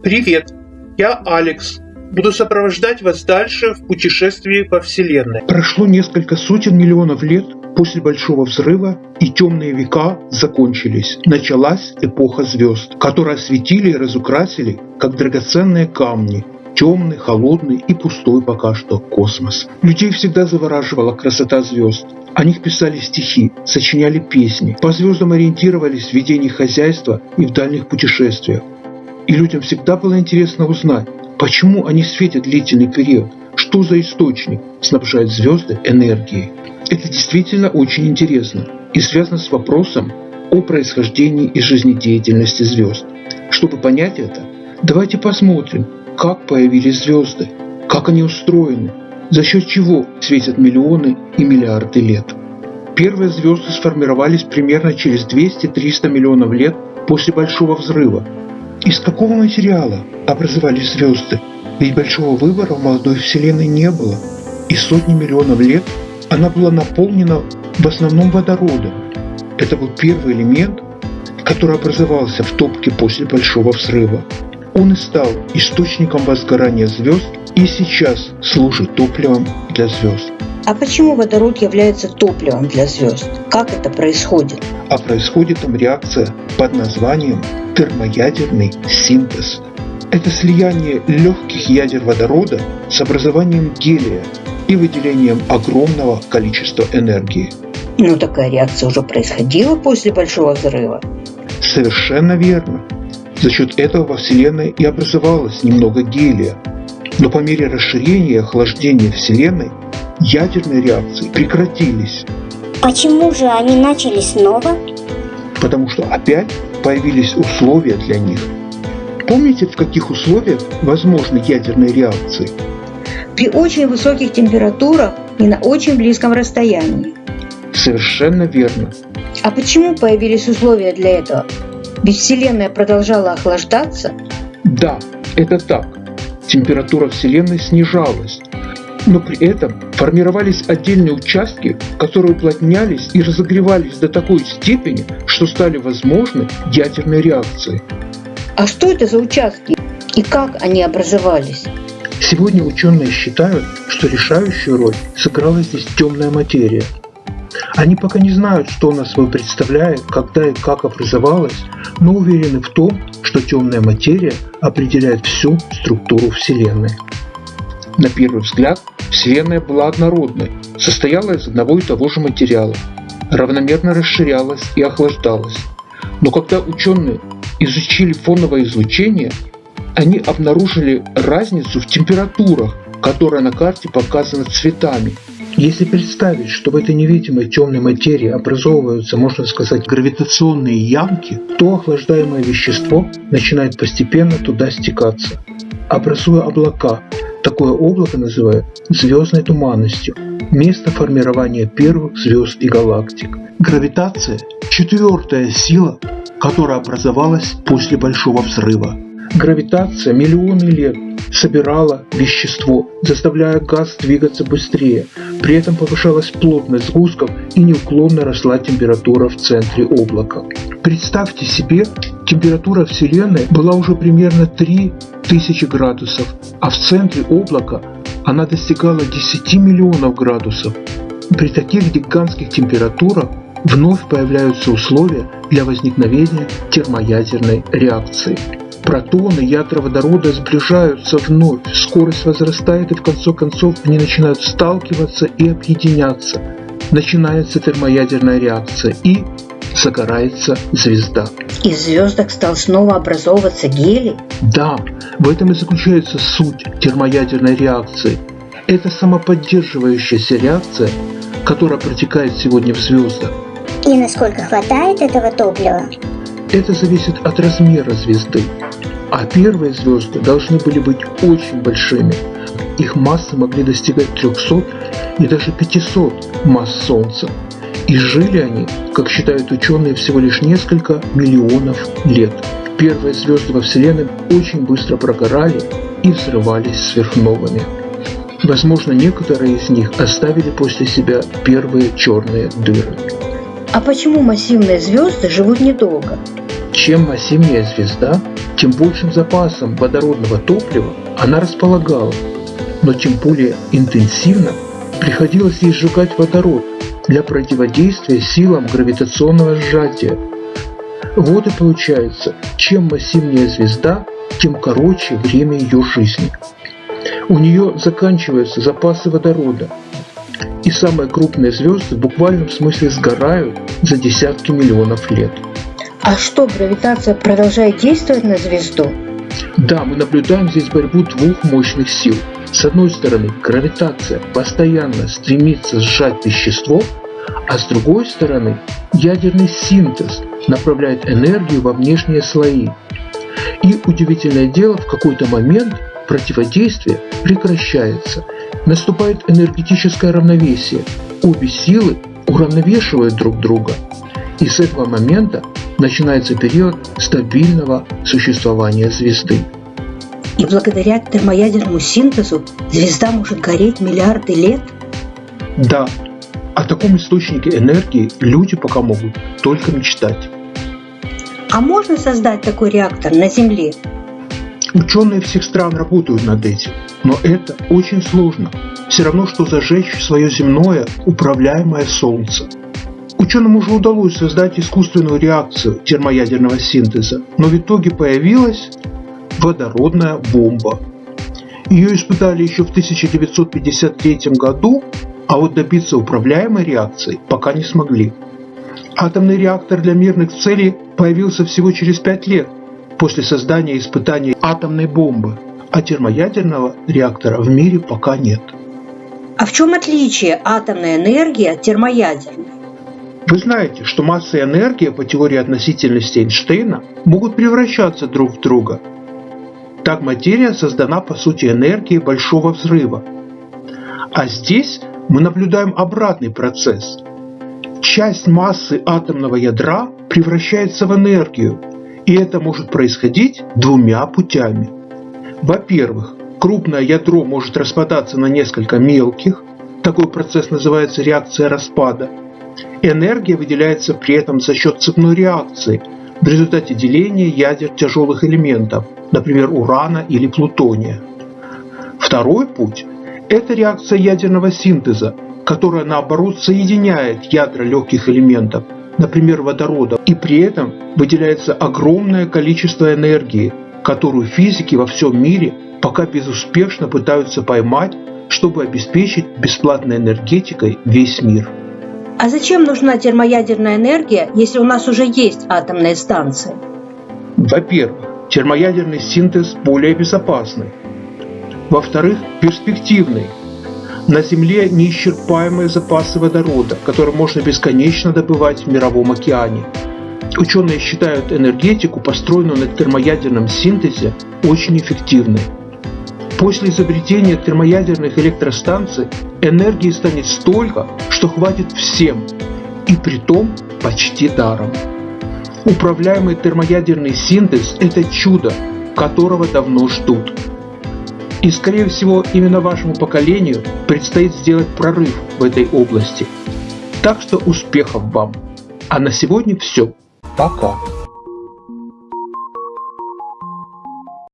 Привет, я Алекс. Буду сопровождать вас дальше в путешествии по Вселенной. Прошло несколько сотен миллионов лет после Большого Взрыва, и темные века закончились. Началась эпоха звезд, которые осветили и разукрасили, как драгоценные камни, темный, холодный и пустой пока что космос. Людей всегда завораживала красота звезд. О них писали стихи, сочиняли песни, по звездам ориентировались в ведении хозяйства и в дальних путешествиях. И людям всегда было интересно узнать, почему они светят длительный период, что за источник снабжает звезды энергией. Это действительно очень интересно и связано с вопросом о происхождении и жизнедеятельности звезд. Чтобы понять это, давайте посмотрим, как появились звезды, как они устроены, за счет чего светят миллионы и миллиарды лет. Первые звезды сформировались примерно через 200-300 миллионов лет после Большого Взрыва из какого материала образовались звезды? Ведь большого выбора в молодой Вселенной не было. И сотни миллионов лет она была наполнена в основном водородом. Это был первый элемент, который образовался в топке после Большого Взрыва. Он и стал источником возгорания звезд и сейчас служит топливом для звезд. А почему водород является топливом для звезд? Как это происходит? А происходит там реакция под названием термоядерный синтез. Это слияние легких ядер водорода с образованием гелия и выделением огромного количества энергии. Ну такая реакция уже происходила после Большого Взрыва. Совершенно верно. За счет этого во Вселенной и образовалось немного гелия. Но по мере расширения и охлаждения Вселенной ядерные реакции прекратились. Почему же они начали снова? Потому что опять появились условия для них. Помните, в каких условиях возможны ядерные реакции? При очень высоких температурах и на очень близком расстоянии. Совершенно верно. А почему появились условия для этого? Ведь Вселенная продолжала охлаждаться? Да, это так. Температура Вселенной снижалась, но при этом формировались отдельные участки, которые уплотнялись и разогревались до такой степени, что стали возможны ядерные реакции. А что это за участки и как они образовались? Сегодня ученые считают, что решающую роль сыграла здесь темная материя. Они пока не знают, что она собой представляет, когда и как образовалась, но уверены в том, что темная материя определяет всю структуру Вселенной. На первый взгляд Вселенная была однородной, состояла из одного и того же материала, равномерно расширялась и охлаждалась. Но когда ученые изучили фоновое излучение, они обнаружили разницу в температурах, которая на карте показана цветами. Если представить, что в этой невидимой темной материи образовываются, можно сказать, гравитационные ямки, то охлаждаемое вещество начинает постепенно туда стекаться, образуя облака, Такое облако называют звездной туманностью, место формирования первых звезд и галактик. Гравитация – четвертая сила, которая образовалась после Большого Взрыва. Гравитация миллионы лет собирала вещество, заставляя газ двигаться быстрее. При этом повышалась плотность сгустков и неуклонно росла температура в центре облака. Представьте себе, температура Вселенной была уже примерно 3000 градусов, а в центре облака она достигала 10 миллионов градусов. При таких гигантских температурах вновь появляются условия для возникновения термоядерной реакции. Протоны, ядра водорода сближаются вновь, скорость возрастает и в конце концов они начинают сталкиваться и объединяться. Начинается термоядерная реакция и загорается звезда. Из звездок стал снова образовываться гелий? Да, в этом и заключается суть термоядерной реакции. Это самоподдерживающаяся реакция, которая протекает сегодня в звездах. И насколько хватает этого топлива? Это зависит от размера звезды. А первые звезды должны были быть очень большими. Их массы могли достигать 300 и даже 500 масс Солнца. И жили они, как считают ученые, всего лишь несколько миллионов лет. Первые звезды во Вселенной очень быстро прогорали и взрывались сверхновыми. Возможно, некоторые из них оставили после себя первые черные дыры. А почему массивные звезды живут недолго? Чем массивнее звезда, тем большим запасом водородного топлива она располагала, но тем более интенсивно приходилось ей сжигать водород для противодействия силам гравитационного сжатия. Вот и получается, чем массивнее звезда, тем короче время ее жизни. У нее заканчиваются запасы водорода, и самые крупные звезды в буквальном смысле сгорают за десятки миллионов лет. А что, гравитация продолжает действовать на звезду? Да, мы наблюдаем здесь борьбу двух мощных сил. С одной стороны, гравитация постоянно стремится сжать вещество, а с другой стороны, ядерный синтез направляет энергию во внешние слои. И удивительное дело, в какой-то момент противодействие прекращается. Наступает энергетическое равновесие. Обе силы уравновешивают друг друга. И с этого момента начинается период стабильного существования звезды. И благодаря термоядерному синтезу звезда может гореть миллиарды лет? Да, о таком источнике энергии люди пока могут только мечтать. А можно создать такой реактор на Земле? Ученые всех стран работают над этим, но это очень сложно. Все равно, что зажечь свое земное управляемое Солнце. Ученым уже удалось создать искусственную реакцию термоядерного синтеза, но в итоге появилась водородная бомба. Ее испытали еще в 1953 году, а вот добиться управляемой реакции пока не смогли. Атомный реактор для мирных целей появился всего через 5 лет после создания испытаний атомной бомбы, а термоядерного реактора в мире пока нет. А в чем отличие атомной энергии от термоядерной? Вы знаете, что масса и энергия по теории относительности Эйнштейна могут превращаться друг в друга. Так материя создана по сути энергией большого взрыва. А здесь мы наблюдаем обратный процесс. Часть массы атомного ядра превращается в энергию, и это может происходить двумя путями. Во-первых, крупное ядро может распадаться на несколько мелких, такой процесс называется реакция распада – Энергия выделяется при этом за счет цепной реакции в результате деления ядер тяжелых элементов, например, урана или плутония. Второй путь – это реакция ядерного синтеза, которая наоборот соединяет ядра легких элементов, например, водорода, и при этом выделяется огромное количество энергии, которую физики во всем мире пока безуспешно пытаются поймать, чтобы обеспечить бесплатной энергетикой весь мир. А зачем нужна термоядерная энергия, если у нас уже есть атомные станции? Во-первых, термоядерный синтез более безопасный. Во-вторых, перспективный. На Земле неисчерпаемые запасы водорода, которые можно бесконечно добывать в мировом океане. Ученые считают энергетику, построенную на термоядерном синтезе, очень эффективной. После изобретения термоядерных электростанций энергии станет столько, что хватит всем, и при том почти даром. Управляемый термоядерный синтез – это чудо, которого давно ждут. И скорее всего именно вашему поколению предстоит сделать прорыв в этой области. Так что успехов вам! А на сегодня все. Пока!